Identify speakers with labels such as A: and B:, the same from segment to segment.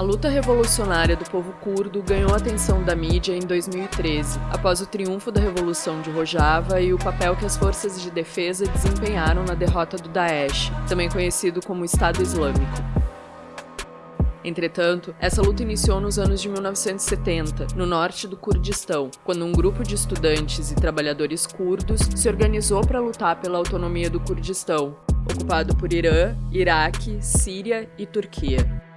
A: A luta revolucionária do povo curdo ganhou a atenção da mídia em 2013, após o triunfo da Revolução de Rojava e o papel que as forças de defesa desempenharam na derrota do Daesh, também conhecido como Estado Islâmico. Entretanto, essa luta iniciou nos anos de 1970, no norte do Kurdistão, quando um grupo de estudantes e trabalhadores curdos se organizou para lutar pela autonomia do Kurdistão, ocupado por Irã, Iraque, Síria e Turquia.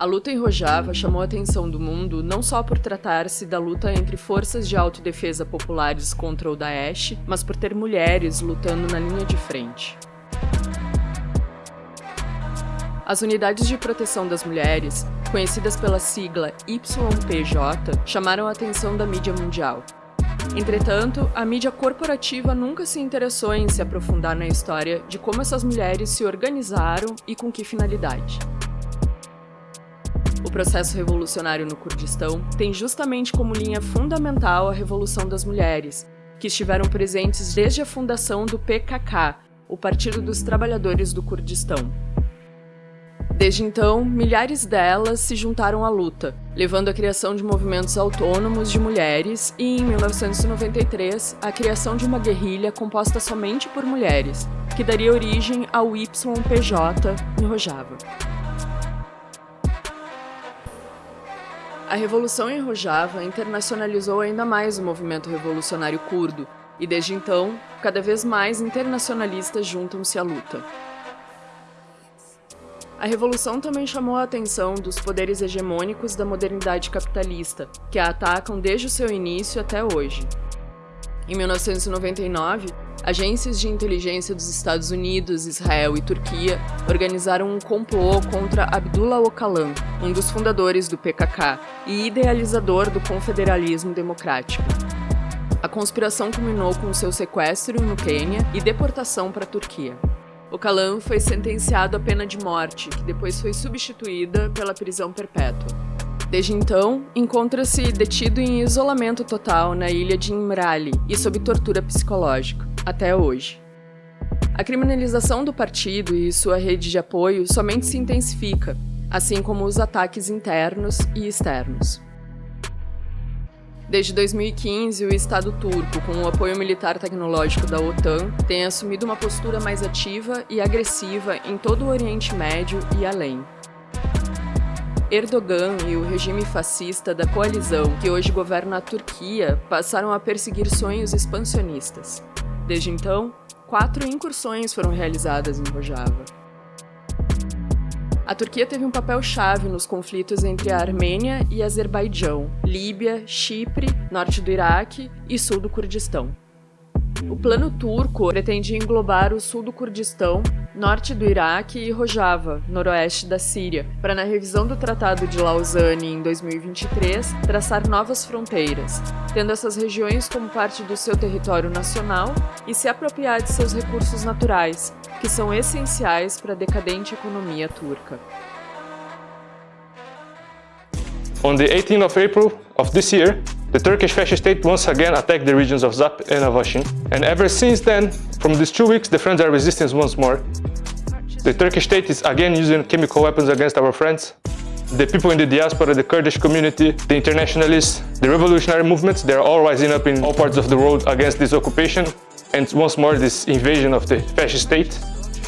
A: A luta em Rojava chamou a atenção do mundo não só por tratar-se da luta entre forças de autodefesa populares contra o Daesh, mas por ter mulheres lutando na linha de frente. As unidades de proteção das mulheres, conhecidas pela sigla YPJ, chamaram a atenção da mídia mundial. Entretanto, a mídia corporativa nunca se interessou em se aprofundar na história de como essas mulheres se organizaram e com que finalidade. O processo revolucionário no Kurdistão tem justamente como linha fundamental a Revolução das Mulheres, que estiveram presentes desde a fundação do PKK, o Partido dos Trabalhadores do Kurdistão. Desde então, milhares delas se juntaram à luta, levando à criação de movimentos autônomos de mulheres e, em 1993, a criação de uma guerrilha composta somente por mulheres, que daria origem ao YPJ em Rojava. A Revolução em Rojava internacionalizou ainda mais o movimento revolucionário curdo, e desde então, cada vez mais internacionalistas juntam-se à luta. A Revolução também chamou a atenção dos poderes hegemônicos da modernidade capitalista, que a atacam desde o seu início até hoje. Em 1999, Agências de inteligência dos Estados Unidos, Israel e Turquia organizaram um complô contra Abdullah Öcalan, um dos fundadores do PKK e idealizador do confederalismo democrático. A conspiração culminou com seu sequestro no Quênia e deportação para a Turquia. Öcalan foi sentenciado à pena de morte, que depois foi substituída pela prisão perpétua. Desde então, encontra-se detido em isolamento total na ilha de Imrali e sob tortura psicológica até hoje. A criminalização do partido e sua rede de apoio somente se intensifica, assim como os ataques internos e externos. Desde 2015, o Estado turco, com o apoio militar tecnológico da OTAN, tem assumido uma postura mais ativa e agressiva em todo o Oriente Médio e além. Erdogan e o regime fascista da coalizão que hoje governa a Turquia passaram a perseguir sonhos expansionistas. Desde então, quatro incursões foram realizadas em Rojava. A Turquia teve um papel chave nos conflitos entre a Armênia e Azerbaijão, Líbia, Chipre, norte do Iraque e sul do Kurdistão. O plano turco pretende englobar o sul do Kurdistão, norte do Iraque e Rojava, noroeste da Síria, para na revisão do Tratado de Lausanne em 2023 traçar novas fronteiras, tendo essas regiões como parte do seu território nacional e se apropriar de seus recursos naturais, que são essenciais para a decadente economia turca.
B: On the 18th of April of this year, the Turkish fascist state once again attacked the regions of Zap and Avashin. And ever since then, from these two weeks, the friends are resisting once more. The Turkish state is again using chemical weapons against our friends. The people in the diaspora, the Kurdish community, the internationalists, the revolutionary movements, they're all rising up in all parts of the world against this occupation and once more this invasion of the fascist state.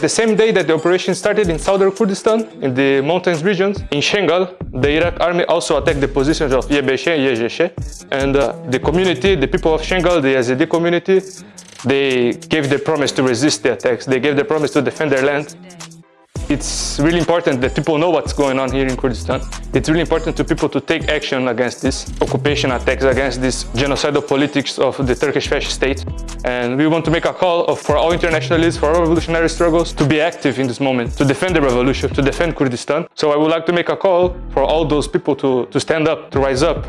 B: The same day that the operation started in southern Kurdistan, in the mountains regions, in Shengal, the Iraq army also attacked the positions of Yebeshe and Yejeshe. And uh, the community, the people of Shengal, the Yazidi community, they gave the promise to resist the attacks. They gave the promise to defend their land. It's really important that people know what's going on here in Kurdistan. It's really important to people to take action against this occupation attacks, against this genocidal politics of the Turkish fascist state. And we want to make a call for all internationalists, for all revolutionary struggles to be active in this moment, to defend the revolution, to defend Kurdistan. So I would like to make a call for all those people to, to stand up, to rise up.